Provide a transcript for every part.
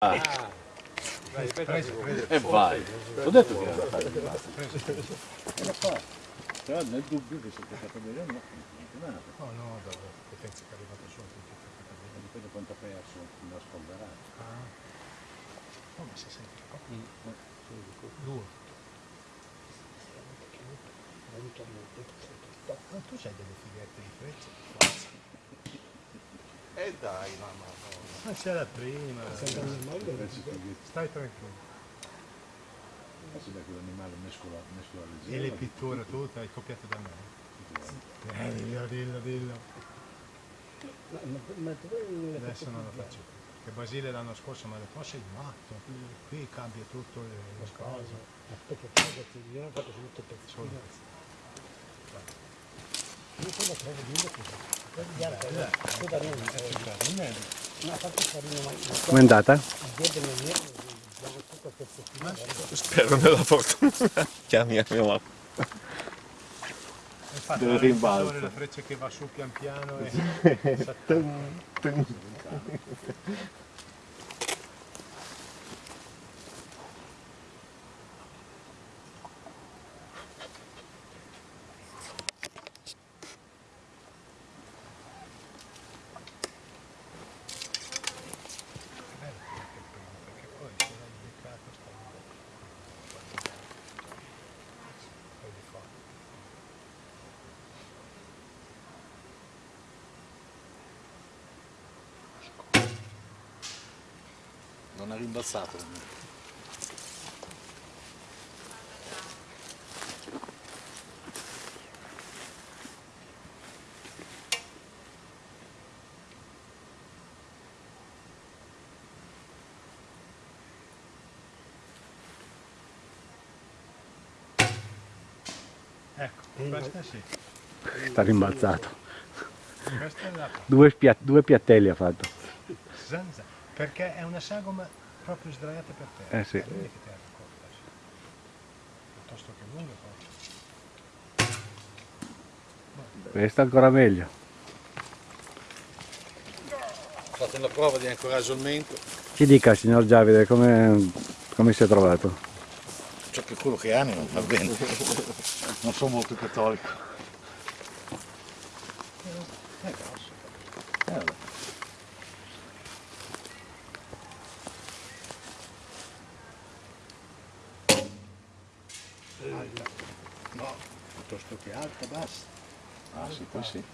Ah. Vai, presi, presi. E vai. Ho detto che era da fare di basta. Fa. Però nel dubbio che si è toccato bene no, non è. No, no, dalla potenza che è arrivata su tutti E dipende quanto ha perso la spolverata. Ah. Oh, ma si sente un po'. Due. Ma tu c'hai delle fighette di frecce? E dai, mamma. Ma c'era prima. Stai tranquillo. pensi da quell'animale mescola, mescola E leggera. le pitture tutte hai copiate da me. Eh, dillo, dillo, dillo. Adesso non lo faccio più. Che Basile l'anno scorso mi ha detto, ma sei matto, qui cambia tutto le, le cose. Aspetta, guardati, io ho fatto tutto il Com'è andata? Spero nella fortuna. Chiami a mio mamma. Infatti, Del la rimbalzo. la freccia che va su pian piano e... perché poi se l'hai beccato sta poi di fatto. Non ha rimbalzato. Ecco, questa sì. Sta rimbalzato. Questa è la Due, spia- due piattelli ha fatto. zanza, perché è una sagoma proprio sdraiata per terra. Eh sì. Vedi che terra corta, sì. Piuttosto che lunga poi. Questa ancora meglio. Fate la prova di ancoraggio al mento. Ci dica signor Giavide come, come si è trovato? Ciò che quello che anima va bene. Non sono molto cattolico. È grosso. Eh, vabbè. No, piuttosto che alta, basta. Ah sì, poi sì.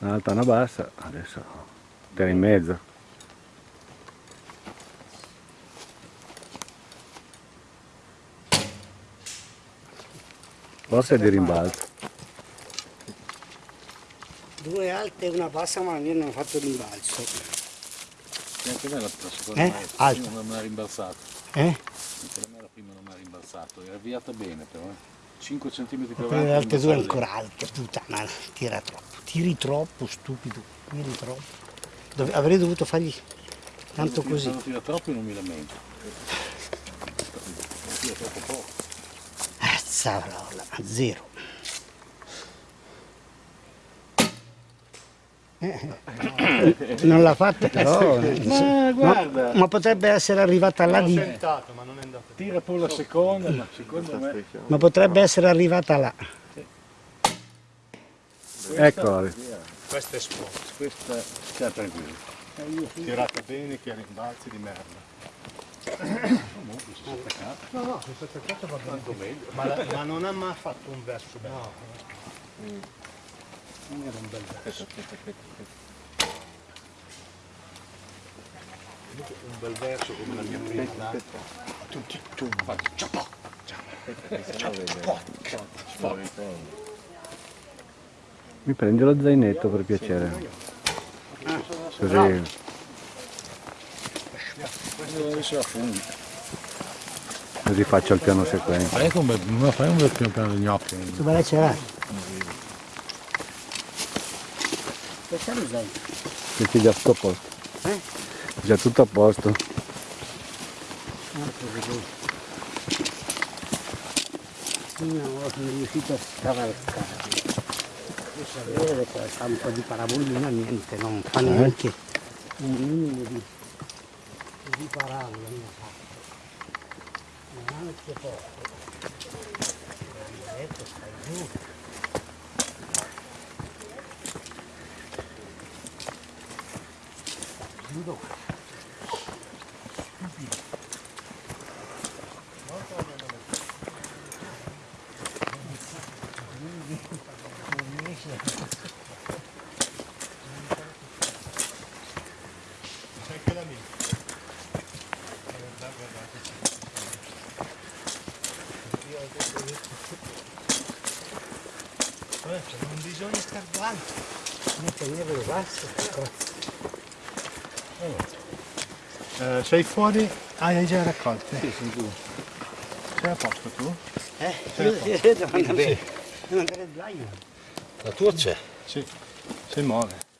Una alta, una bassa, adesso te in mezzo. Forse di rimbalzo. Due alte e una bassa, ma io non ho fatto rimbalzo. E anche me la, seconda Eh? mai- Alta. prima non mi ha rimbalzato. Eh? Anche da me la prima non mi ha rimbalzato. Era avviata bene però. Eh. 5 cm più avanti. Le altre due ancora alte, puttana, tira troppo. Tiri troppo, stupido, tiri troppo. Dove- avrei dovuto fargli tanto così. Quando tira troppo non mi lamento. Tira troppo poco. Cazzarola, a zero. Eh, non l'ha fatta però. Ma guarda, Ma potrebbe essere arrivata là di. tentato, ma non è andato. tira pure la seconda, ma secondo me Ma potrebbe essere arrivata là. Eccola. Questa è sport. questa sta tranquillo. Tirata bene che rimbalzi di merda. Comunque si è attaccato. No, no, questa attaccata va bene. Tanto meglio. Ma, la- ma non ha mai fatto un verso bello. Non era un bel verso. Un bel verso come la mia prima. Tu, tu, tu, fai ciapò, Mi prendi lo zainetto per piacere. Così. Così faccio il piano sequenza. Fai un bel, fai un bel piano di gnocchi. Tu me la ce Questa lo sai. Metti già tutto a posto. Eh? Già tutto a posto. Ah, così. non sono riuscito a scavalcare. Adesso a vedere qua fa un po' di parabolina, niente, non fa neanche un minimo di, di parabola. non fa. Neanche poco. Mi ha detto stai giù. Stai giù dove? Non riesce a C'è anche la mia. Guarda, guardate. Guarda, non bisogna star davanti. non tenere le basse. Eh, sei fuori? Ah, hai già raccolte? Sì, sono tu. Sei a posto tu? Eh, io devo andare, devo andare al bagno. La tua c'è. Sì. Si muove.